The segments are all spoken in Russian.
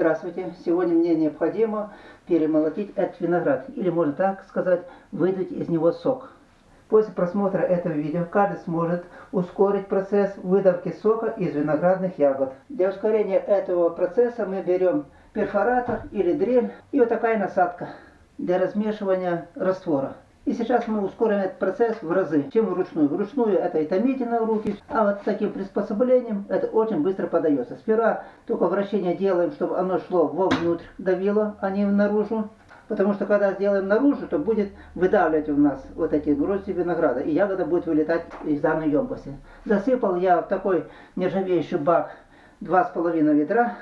Здравствуйте! Сегодня мне необходимо перемолотить этот виноград, или можно так сказать, выдать из него сок. После просмотра этого видео каждый сможет ускорить процесс выдавки сока из виноградных ягод. Для ускорения этого процесса мы берем перфоратор или дрель и вот такая насадка для размешивания раствора. И сейчас мы ускорим этот процесс в разы, чем вручную. Вручную это и томительно руки, а вот с таким приспособлением это очень быстро подается. Сперва только вращение делаем, чтобы оно шло вовнутрь, давило, а не наружу. Потому что когда сделаем наружу, то будет выдавливать у нас вот эти грозди винограда, и ягода будет вылетать из данной емкости. Засыпал я в такой нержавеющий бак 2,5 ведра,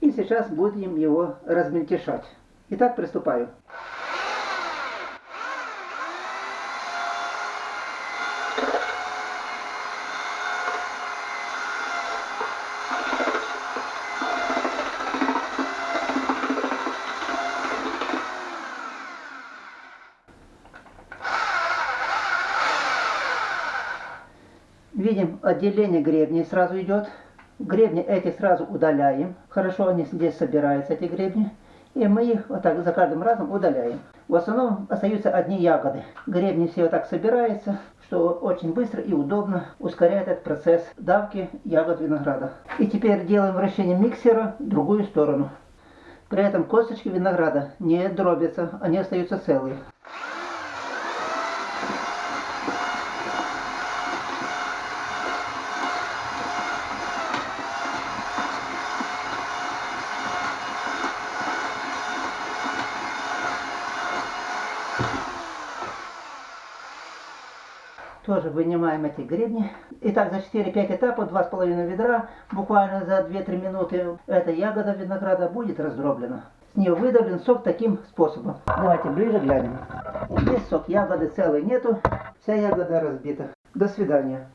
и сейчас будем его размельтешать. Итак, приступаю. Видим, отделение гребней сразу идет. Гребни эти сразу удаляем. Хорошо они здесь собираются, эти гребни. И мы их вот так за каждым разом удаляем. В основном остаются одни ягоды. Гребни все вот так собираются, что очень быстро и удобно ускоряет этот процесс давки ягод винограда. И теперь делаем вращение миксера в другую сторону. При этом косточки винограда не дробятся, они остаются целые. Тоже вынимаем эти гребни. Итак, за 4-5 этапов, 2,5 ведра, буквально за 2-3 минуты эта ягода винограда будет раздроблена. С нее выдавлен сок таким способом. Давайте ближе глянем. Здесь сок ягоды целой нету, вся ягода разбита. До свидания.